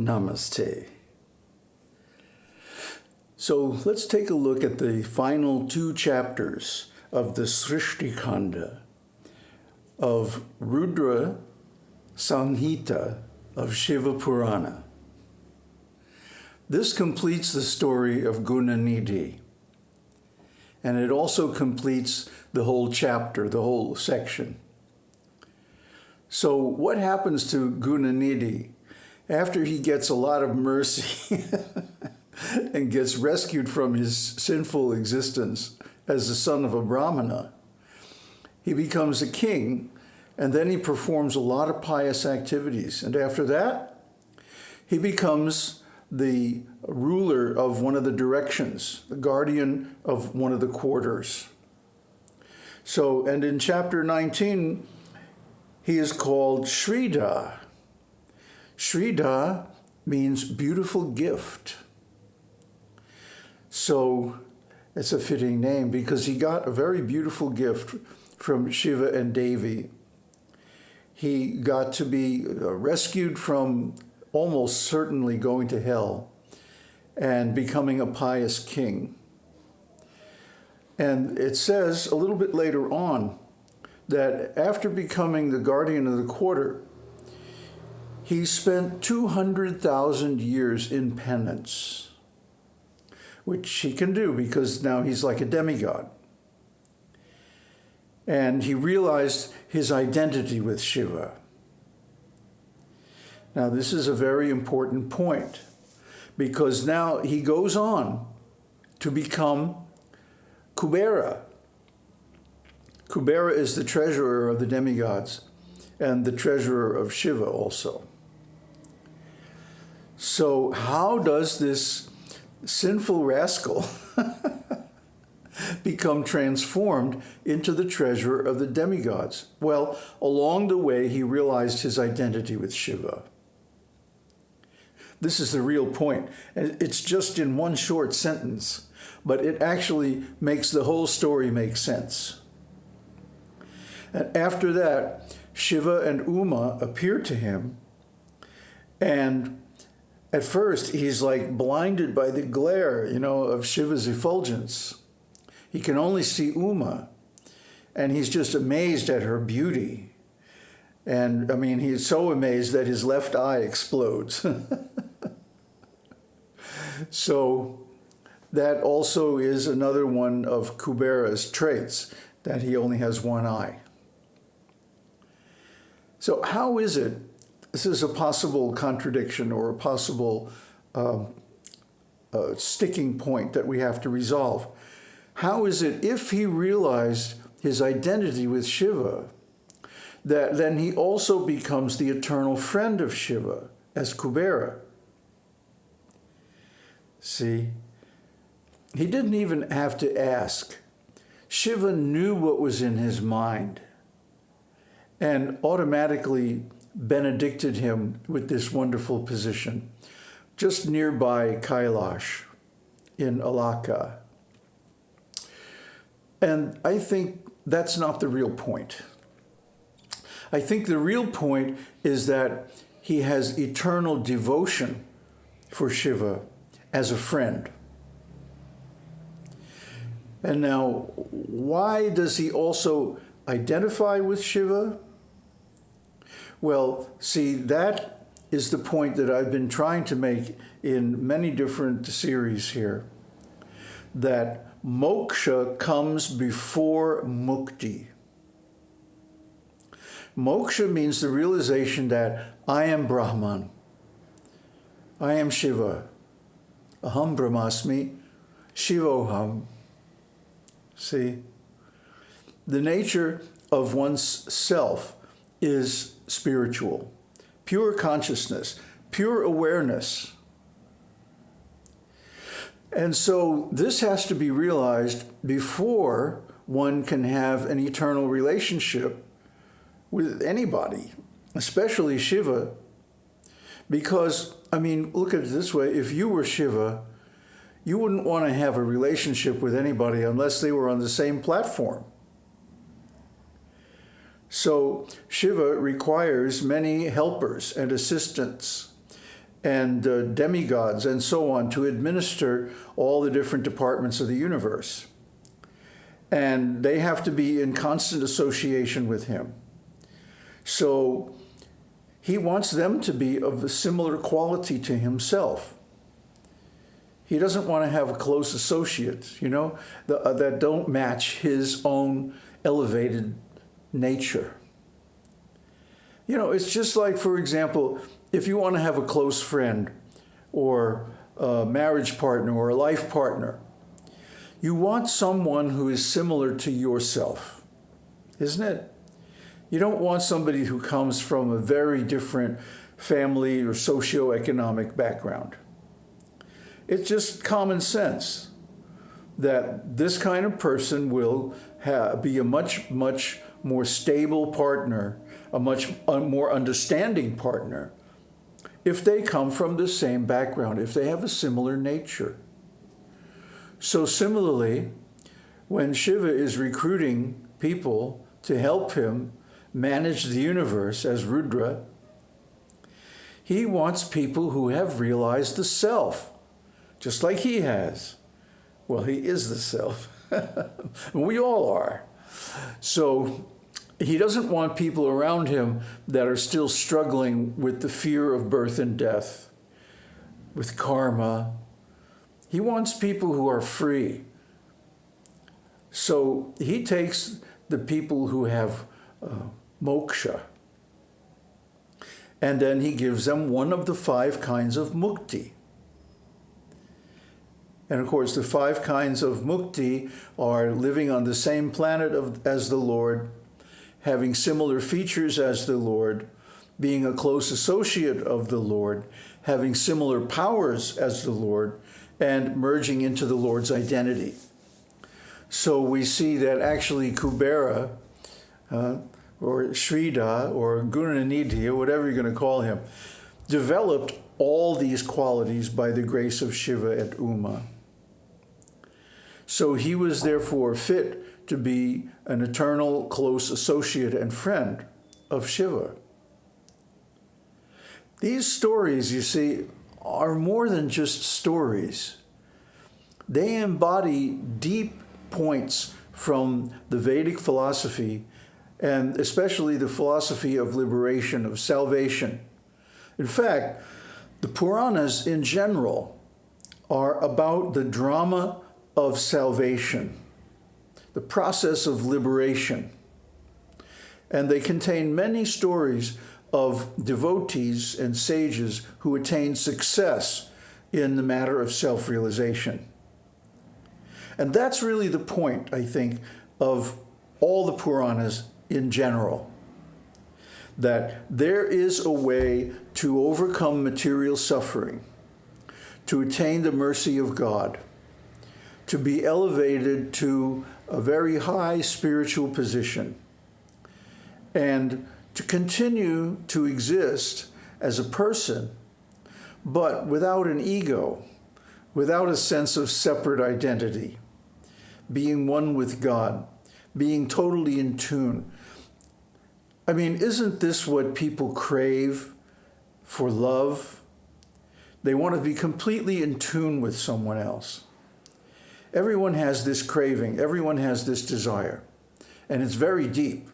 Namaste. So let's take a look at the final two chapters of the Srishti Kanda of Rudra Samhita of Shiva Purana. This completes the story of Gunanidhi. And it also completes the whole chapter, the whole section. So what happens to Gunanidhi after he gets a lot of mercy and gets rescued from his sinful existence as the son of a Brahmana? He becomes a king and then he performs a lot of pious activities. And after that, he becomes the ruler of one of the directions, the guardian of one of the quarters. So, and in chapter 19, he is called Shrida. Shrida means beautiful gift. So it's a fitting name because he got a very beautiful gift from Shiva and Devi. He got to be uh, rescued from almost certainly going to hell and becoming a pious king. And it says a little bit later on that after becoming the guardian of the quarter, he spent 200,000 years in penance, which he can do because now he's like a demigod. And he realized his identity with Shiva. Now, this is a very important point because now he goes on to become Kubera. Kubera is the treasurer of the demigods and the treasurer of Shiva also. So how does this sinful rascal become transformed into the treasurer of the demigods? Well, along the way, he realized his identity with Shiva. This is the real point. It's just in one short sentence, but it actually makes the whole story make sense. And after that, Shiva and Uma appear to him, and at first he's like blinded by the glare, you know, of Shiva's effulgence. He can only see Uma, and he's just amazed at her beauty. And I mean, he's so amazed that his left eye explodes. So that also is another one of Kubera's traits, that he only has one eye. So how is it, this is a possible contradiction or a possible um, uh, sticking point that we have to resolve. How is it if he realized his identity with Shiva, that then he also becomes the eternal friend of Shiva as Kubera? See? He didn't even have to ask. Shiva knew what was in his mind and automatically benedicted him with this wonderful position just nearby Kailash in Alaka. And I think that's not the real point. I think the real point is that he has eternal devotion for Shiva as a friend. And now, why does he also identify with Shiva? Well, see, that is the point that I've been trying to make in many different series here, that moksha comes before mukti. Moksha means the realization that I am Brahman, I am Shiva, Aham Brahmasmi, Shivoham. See? The nature of one's self is spiritual, pure consciousness, pure awareness. And so this has to be realized before one can have an eternal relationship with anybody, especially Shiva, because I mean, look at it this way. If you were Shiva, you wouldn't want to have a relationship with anybody unless they were on the same platform. So Shiva requires many helpers and assistants. and uh, demigods and so on to administer all the different departments of the universe. And they have to be in constant association with him. So he wants them to be of a similar quality to himself. He doesn't want to have a close associate, you know, uh, that don't match his own elevated nature. You know, it's just like, for example, if you want to have a close friend or a marriage partner or a life partner, you want someone who is similar to yourself, isn't it? You don't want somebody who comes from a very different family or socioeconomic background. It's just common sense that this kind of person will be a much, much more stable partner, a much more understanding partner if they come from the same background, if they have a similar nature. So similarly, when Shiva is recruiting people to help him manage the universe as Rudra, he wants people who have realized the self, just like he has. Well, he is the self. we all are. So he doesn't want people around him that are still struggling with the fear of birth and death, with karma. He wants people who are free. So he takes the people who have uh, moksha, and then he gives them one of the five kinds of mukti. And of course, the five kinds of mukti are living on the same planet of, as the Lord, having similar features as the Lord, being a close associate of the Lord, having similar powers as the Lord, and merging into the Lord's identity. So we see that actually Kubera, uh, or Shrida, or Gunanidhi, or whatever you're going to call him, developed all these qualities by the grace of Shiva and Uma. So he was therefore fit to be an eternal close associate and friend of Shiva. These stories, you see, are more than just stories. They embody deep points from the Vedic philosophy and especially the philosophy of liberation, of salvation. In fact, the Puranas in general are about the drama of salvation the process of liberation. And they contain many stories of devotees and sages who attained success in the matter of self-realization. And that's really the point, I think, of all the Puranas in general, that there is a way to overcome material suffering, to attain the mercy of God, to be elevated to a very high spiritual position and to continue to exist as a person, but without an ego, without a sense of separate identity, being one with God, being totally in tune. I mean, isn't this what people crave for love? They want to be completely in tune with someone else. Everyone has this craving. Everyone has this desire. And it's very deep.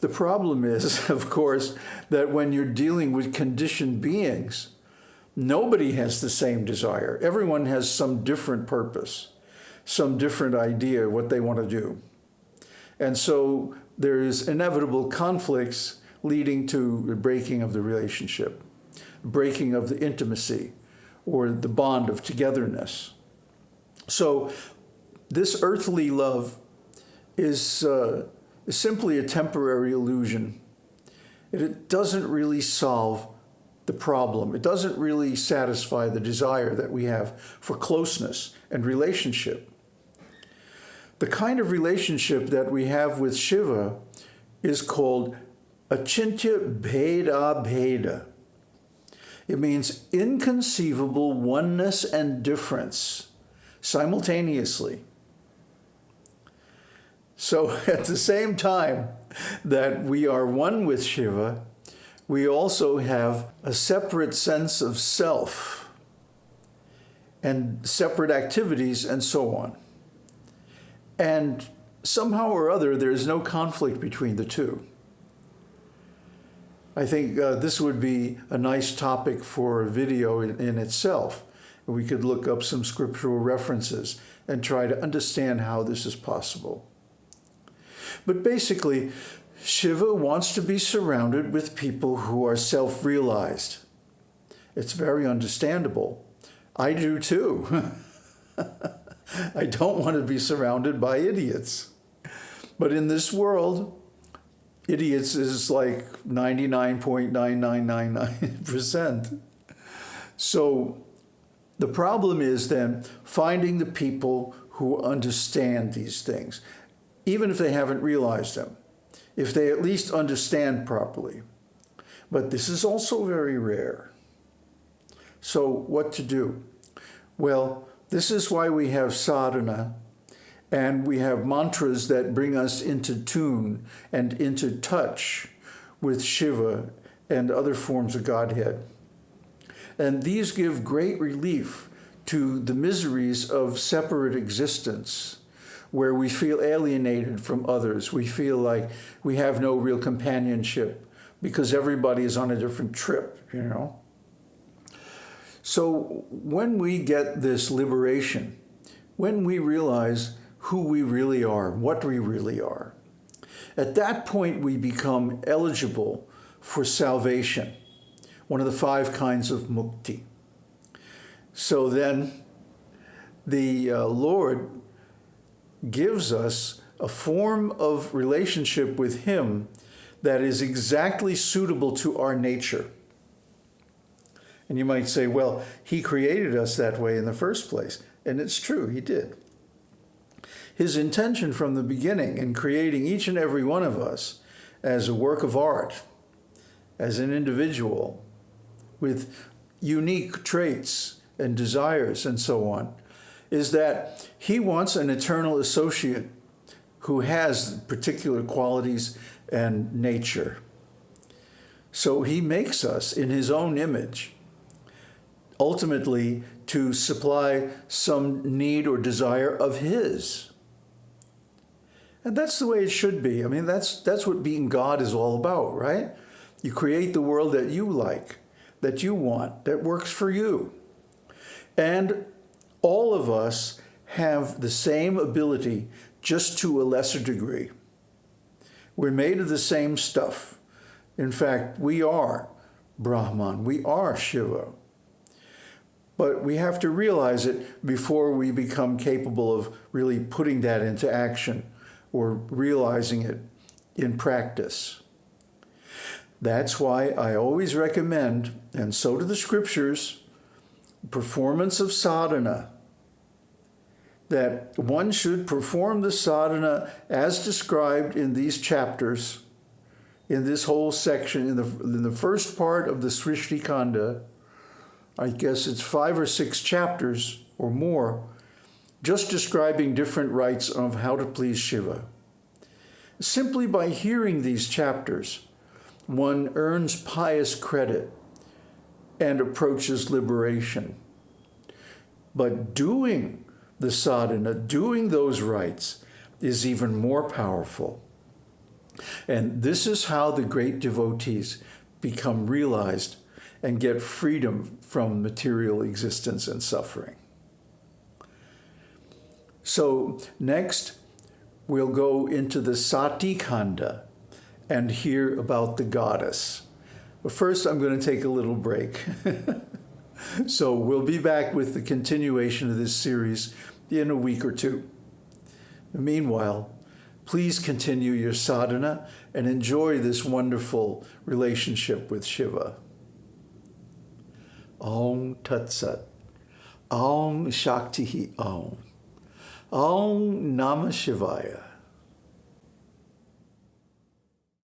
The problem is, of course, that when you're dealing with conditioned beings, nobody has the same desire. Everyone has some different purpose, some different idea what they want to do. And so there's inevitable conflicts leading to the breaking of the relationship, breaking of the intimacy, or the bond of togetherness. So this earthly love is, uh, is simply a temporary illusion. It doesn't really solve the problem. It doesn't really satisfy the desire that we have for closeness and relationship. The kind of relationship that we have with Shiva is called achintya bheda bheda. It means inconceivable oneness and difference simultaneously. So at the same time that we are one with Shiva, we also have a separate sense of self and separate activities and so on. And somehow or other, there's no conflict between the two. I think uh, this would be a nice topic for a video in, in itself. We could look up some scriptural references and try to understand how this is possible. But basically, Shiva wants to be surrounded with people who are self-realized. It's very understandable. I do too. I don't want to be surrounded by idiots. But in this world, idiots is like 99.9999%. So the problem is then finding the people who understand these things, even if they haven't realized them, if they at least understand properly. But this is also very rare. So what to do? Well, this is why we have sadhana and we have mantras that bring us into tune and into touch with Shiva and other forms of Godhead. And these give great relief to the miseries of separate existence, where we feel alienated from others. We feel like we have no real companionship because everybody is on a different trip, you know? So when we get this liberation, when we realize who we really are, what we really are, at that point we become eligible for salvation, one of the five kinds of mukti. So then the uh, Lord gives us a form of relationship with him that is exactly suitable to our nature. And you might say, well, he created us that way in the first place. And it's true, he did. His intention from the beginning in creating each and every one of us as a work of art, as an individual, with unique traits and desires and so on, is that he wants an eternal associate who has particular qualities and nature. So he makes us in his own image ultimately to supply some need or desire of his. And that's the way it should be. I mean, that's, that's what being God is all about, right? You create the world that you like, that you want, that works for you. And all of us have the same ability, just to a lesser degree. We're made of the same stuff. In fact, we are Brahman, we are Shiva. But we have to realize it before we become capable of really putting that into action or realizing it in practice. That's why I always recommend, and so do the scriptures, performance of sadhana. That one should perform the sadhana as described in these chapters, in this whole section, in the, in the first part of the Srishti Kanda, I guess it's five or six chapters or more, just describing different rites of how to please Shiva. Simply by hearing these chapters, one earns pious credit and approaches liberation. But doing the sadhana, doing those rites, is even more powerful. And this is how the great devotees become realized and get freedom from material existence and suffering. So next, we'll go into the Sati Kanda and hear about the goddess. But first, I'm going to take a little break. so we'll be back with the continuation of this series in a week or two. Meanwhile, please continue your sadhana and enjoy this wonderful relationship with Shiva. Om Tat Sat. Om Shakti Om. Om Namah Shivaya.